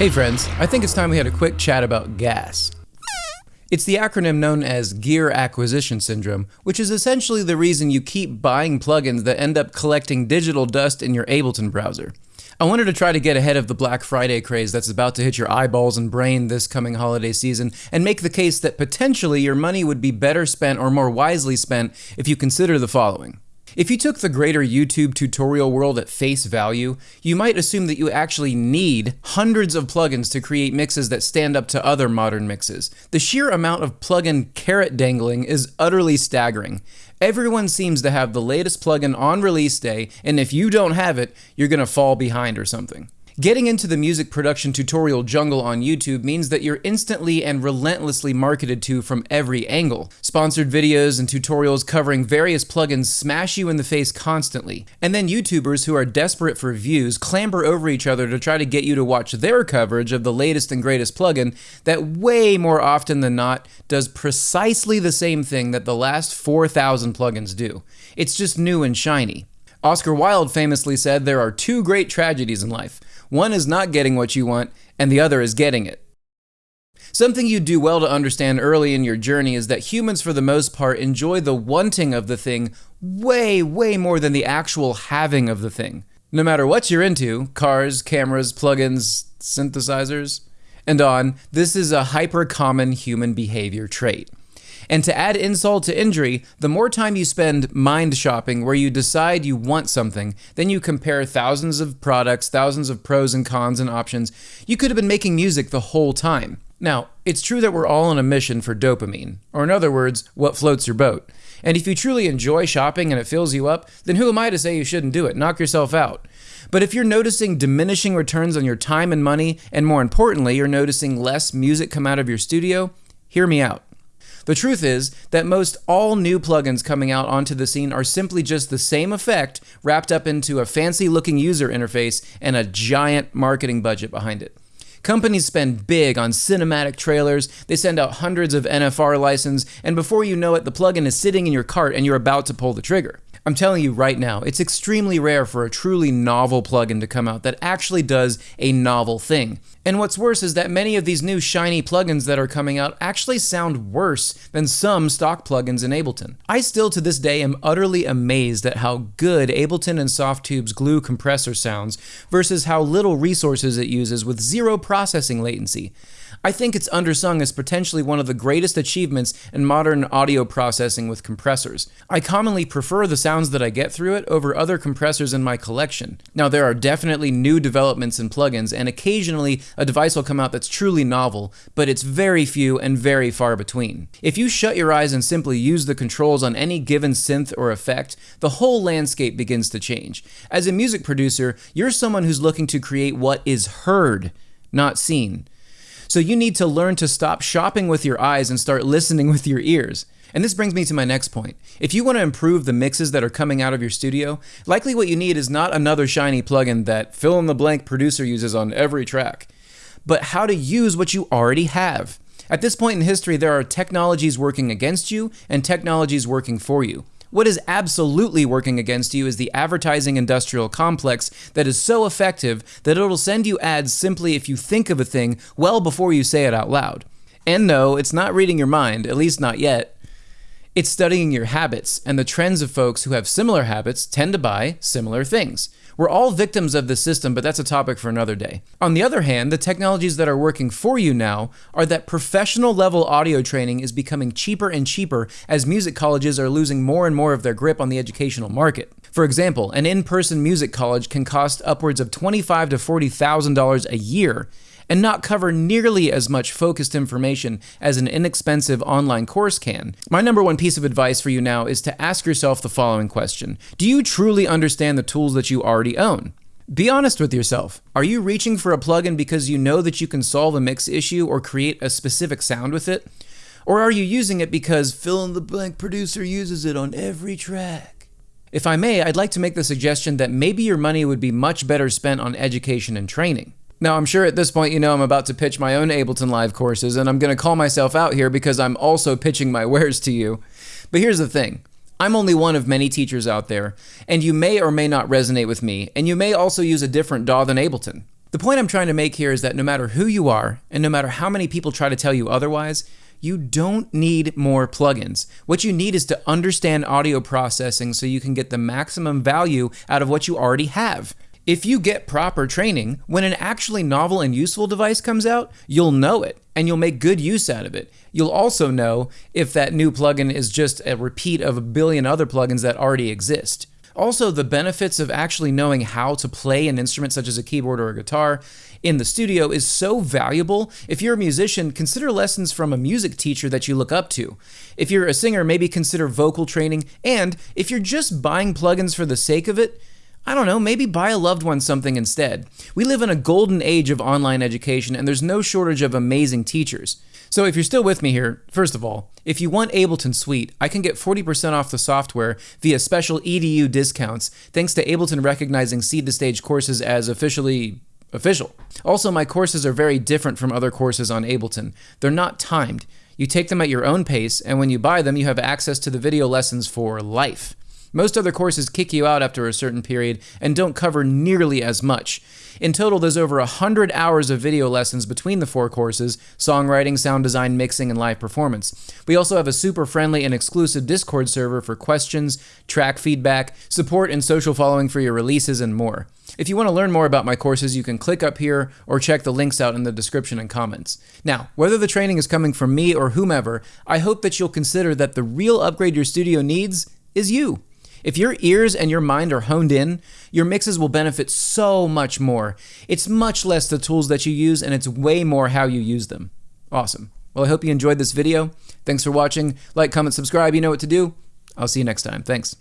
Hey friends, I think it's time we had a quick chat about GAS. It's the acronym known as Gear Acquisition Syndrome, which is essentially the reason you keep buying plugins that end up collecting digital dust in your Ableton browser. I wanted to try to get ahead of the Black Friday craze that's about to hit your eyeballs and brain this coming holiday season and make the case that potentially your money would be better spent or more wisely spent if you consider the following. If you took the greater YouTube tutorial world at face value, you might assume that you actually need hundreds of plugins to create mixes that stand up to other modern mixes. The sheer amount of plugin carrot dangling is utterly staggering. Everyone seems to have the latest plugin on release day, and if you don't have it, you're gonna fall behind or something. Getting into the music production tutorial jungle on YouTube means that you're instantly and relentlessly marketed to from every angle. Sponsored videos and tutorials covering various plugins smash you in the face constantly. And then YouTubers who are desperate for views clamber over each other to try to get you to watch their coverage of the latest and greatest plugin that way more often than not does precisely the same thing that the last 4,000 plugins do. It's just new and shiny. Oscar Wilde famously said there are two great tragedies in life one is not getting what you want, and the other is getting it. Something you do well to understand early in your journey is that humans, for the most part, enjoy the wanting of the thing way, way more than the actual having of the thing. No matter what you're into cars, cameras, plugins, synthesizers, and on this is a hyper common human behavior trait. And to add insult to injury, the more time you spend mind shopping where you decide you want something, then you compare thousands of products, thousands of pros and cons and options, you could have been making music the whole time. Now, it's true that we're all on a mission for dopamine, or in other words, what floats your boat. And if you truly enjoy shopping and it fills you up, then who am I to say you shouldn't do it? Knock yourself out. But if you're noticing diminishing returns on your time and money, and more importantly, you're noticing less music come out of your studio, hear me out. The truth is that most all new plugins coming out onto the scene are simply just the same effect wrapped up into a fancy looking user interface and a giant marketing budget behind it. Companies spend big on cinematic trailers, they send out hundreds of NFR license, and before you know it, the plugin is sitting in your cart and you're about to pull the trigger. I'm telling you right now, it's extremely rare for a truly novel plugin to come out that actually does a novel thing. And what's worse is that many of these new shiny plugins that are coming out actually sound worse than some stock plugins in Ableton. I still to this day am utterly amazed at how good Ableton and Softube's glue compressor sounds versus how little resources it uses with zero processing latency. I think it's undersung as potentially one of the greatest achievements in modern audio processing with compressors. I commonly prefer the sounds that I get through it over other compressors in my collection. Now, there are definitely new developments in plugins, and occasionally a device will come out that's truly novel, but it's very few and very far between. If you shut your eyes and simply use the controls on any given synth or effect, the whole landscape begins to change. As a music producer, you're someone who's looking to create what is heard, not seen. So you need to learn to stop shopping with your eyes and start listening with your ears. And this brings me to my next point. If you want to improve the mixes that are coming out of your studio, likely what you need is not another shiny plugin that fill in the blank producer uses on every track, but how to use what you already have. At this point in history, there are technologies working against you and technologies working for you. What is absolutely working against you is the advertising industrial complex that is so effective that it'll send you ads simply if you think of a thing well before you say it out loud. And no, it's not reading your mind, at least not yet. It's studying your habits, and the trends of folks who have similar habits tend to buy similar things. We're all victims of the system, but that's a topic for another day. On the other hand, the technologies that are working for you now are that professional level audio training is becoming cheaper and cheaper as music colleges are losing more and more of their grip on the educational market. For example, an in-person music college can cost upwards of 25 to $40,000 a year and not cover nearly as much focused information as an inexpensive online course can. My number one piece of advice for you now is to ask yourself the following question Do you truly understand the tools that you already own? Be honest with yourself. Are you reaching for a plugin because you know that you can solve a mix issue or create a specific sound with it? Or are you using it because fill in the blank producer uses it on every track? If I may, I'd like to make the suggestion that maybe your money would be much better spent on education and training. Now, I'm sure at this point you know I'm about to pitch my own Ableton Live courses, and I'm going to call myself out here because I'm also pitching my wares to you. But here's the thing I'm only one of many teachers out there, and you may or may not resonate with me, and you may also use a different DAW than Ableton. The point I'm trying to make here is that no matter who you are, and no matter how many people try to tell you otherwise, you don't need more plugins. What you need is to understand audio processing so you can get the maximum value out of what you already have. If you get proper training, when an actually novel and useful device comes out, you'll know it and you'll make good use out of it. You'll also know if that new plugin is just a repeat of a billion other plugins that already exist. Also, the benefits of actually knowing how to play an instrument such as a keyboard or a guitar in the studio is so valuable. If you're a musician, consider lessons from a music teacher that you look up to. If you're a singer, maybe consider vocal training. And if you're just buying plugins for the sake of it, I don't know, maybe buy a loved one something instead. We live in a golden age of online education, and there's no shortage of amazing teachers. So if you're still with me here, first of all, if you want Ableton Suite, I can get 40% off the software via special EDU discounts, thanks to Ableton recognizing Seed to Stage courses as officially official. Also, my courses are very different from other courses on Ableton. They're not timed. You take them at your own pace, and when you buy them, you have access to the video lessons for life. Most other courses kick you out after a certain period and don't cover nearly as much. In total, there's over 100 hours of video lessons between the four courses songwriting, sound design, mixing, and live performance. We also have a super friendly and exclusive Discord server for questions, track feedback, support, and social following for your releases, and more. If you want to learn more about my courses, you can click up here or check the links out in the description and comments. Now, whether the training is coming from me or whomever, I hope that you'll consider that the real upgrade your studio needs is you. If your ears and your mind are honed in, your mixes will benefit so much more. It's much less the tools that you use, and it's way more how you use them. Awesome. Well, I hope you enjoyed this video. Thanks for watching. Like, comment, subscribe. You know what to do. I'll see you next time. Thanks.